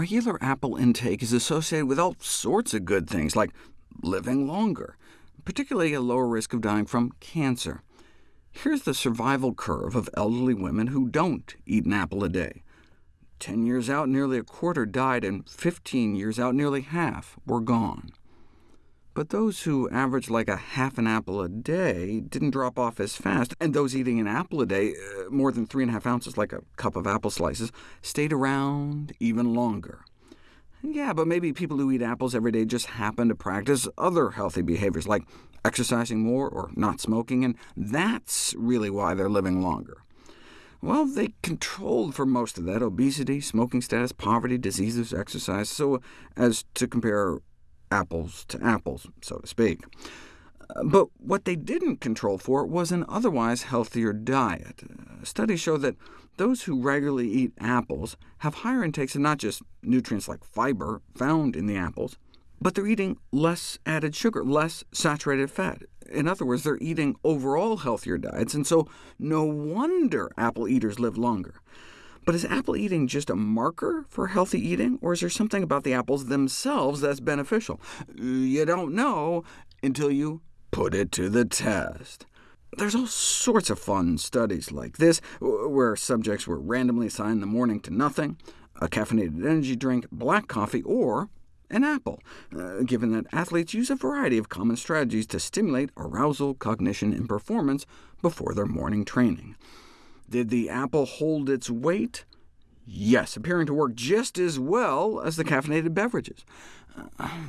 regular apple intake is associated with all sorts of good things, like living longer, particularly a lower risk of dying from cancer. Here's the survival curve of elderly women who don't eat an apple a day. 10 years out, nearly a quarter died, and 15 years out, nearly half were gone. But those who averaged like a half an apple a day didn't drop off as fast, and those eating an apple a day, uh, more than 3.5 ounces, like a cup of apple slices, stayed around even longer. Yeah, but maybe people who eat apples every day just happen to practice other healthy behaviors, like exercising more or not smoking, and that's really why they're living longer. Well, they controlled for most of that obesity, smoking status, poverty, diseases, exercise, so as to compare apples to apples, so to speak. But what they didn't control for was an otherwise healthier diet. Studies show that those who regularly eat apples have higher intakes of not just nutrients like fiber found in the apples, but they're eating less added sugar, less saturated fat. In other words, they're eating overall healthier diets, and so no wonder apple eaters live longer. But is apple eating just a marker for healthy eating, or is there something about the apples themselves that's beneficial? You don't know until you put it to the test. There's all sorts of fun studies like this, where subjects were randomly assigned the morning to nothing, a caffeinated energy drink, black coffee, or an apple, uh, given that athletes use a variety of common strategies to stimulate arousal, cognition, and performance before their morning training. Did the apple hold its weight? Yes, appearing to work just as well as the caffeinated beverages.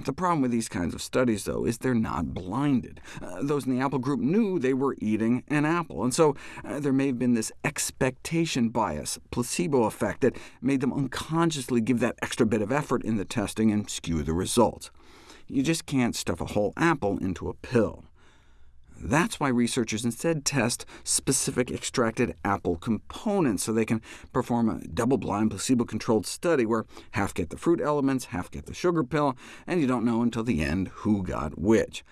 The problem with these kinds of studies, though, is they're not blinded. Uh, those in the apple group knew they were eating an apple, and so uh, there may have been this expectation bias, placebo effect, that made them unconsciously give that extra bit of effort in the testing and skew the results. You just can't stuff a whole apple into a pill. That's why researchers instead test specific extracted apple components, so they can perform a double-blind, placebo-controlled study where half get the fruit elements, half get the sugar pill, and you don't know until the end who got which.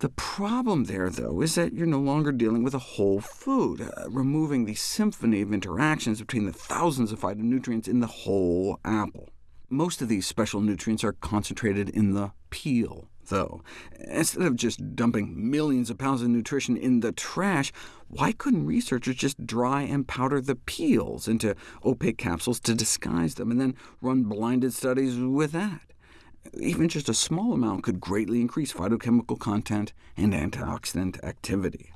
The problem there, though, is that you're no longer dealing with a whole food, uh, removing the symphony of interactions between the thousands of phytonutrients in the whole apple. Most of these special nutrients are concentrated in the peel, though. Instead of just dumping millions of pounds of nutrition in the trash, why couldn't researchers just dry and powder the peels into opaque capsules to disguise them, and then run blinded studies with that? Even just a small amount could greatly increase phytochemical content and antioxidant activity.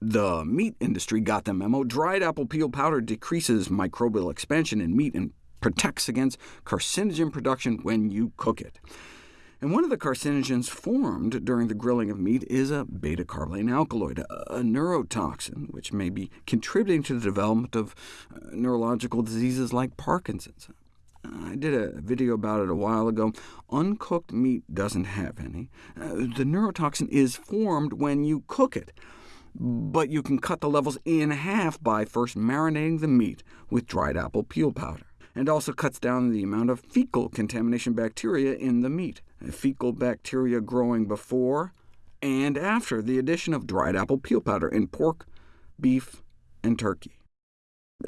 The meat industry got the memo. Dried apple peel powder decreases microbial expansion in meat and protects against carcinogen production when you cook it. And one of the carcinogens formed during the grilling of meat is a beta-carboline alkaloid, a neurotoxin, which may be contributing to the development of uh, neurological diseases like Parkinson's. I did a video about it a while ago. Uncooked meat doesn't have any. Uh, the neurotoxin is formed when you cook it, but you can cut the levels in half by first marinating the meat with dried apple peel powder and also cuts down the amount of fecal contamination bacteria in the meat. Fecal bacteria growing before and after the addition of dried apple peel powder in pork, beef, and turkey.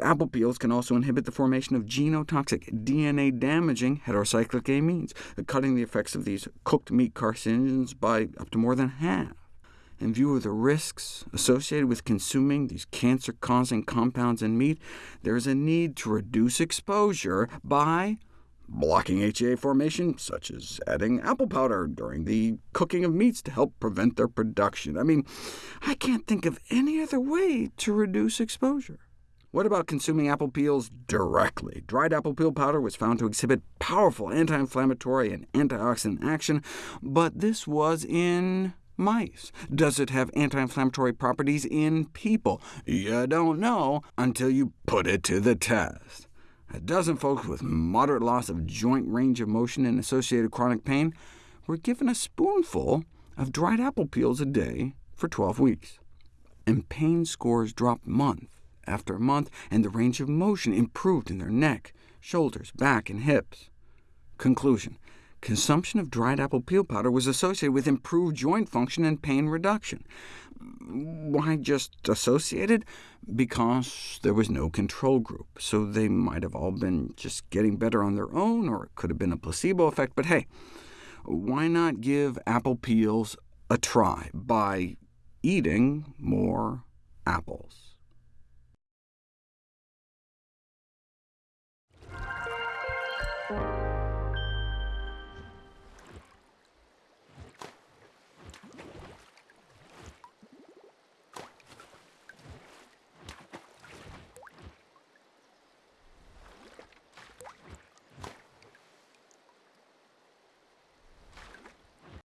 Apple peels can also inhibit the formation of genotoxic, DNA-damaging heterocyclic amines, cutting the effects of these cooked meat carcinogens by up to more than half in view of the risks associated with consuming these cancer-causing compounds in meat, there is a need to reduce exposure by blocking HEA formation, such as adding apple powder during the cooking of meats to help prevent their production. I mean, I can't think of any other way to reduce exposure. What about consuming apple peels directly? Dried apple peel powder was found to exhibit powerful anti-inflammatory and antioxidant action, but this was in mice? Does it have anti-inflammatory properties in people? You don't know until you put it to the test. A dozen folks with moderate loss of joint range of motion and associated chronic pain were given a spoonful of dried apple peels a day for 12 weeks, and pain scores dropped month after month, and the range of motion improved in their neck, shoulders, back, and hips. Conclusion. Consumption of dried apple peel powder was associated with improved joint function and pain reduction. Why just associated? Because there was no control group, so they might have all been just getting better on their own, or it could have been a placebo effect, but hey, why not give apple peels a try by eating more apples?